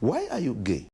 Why are you gay?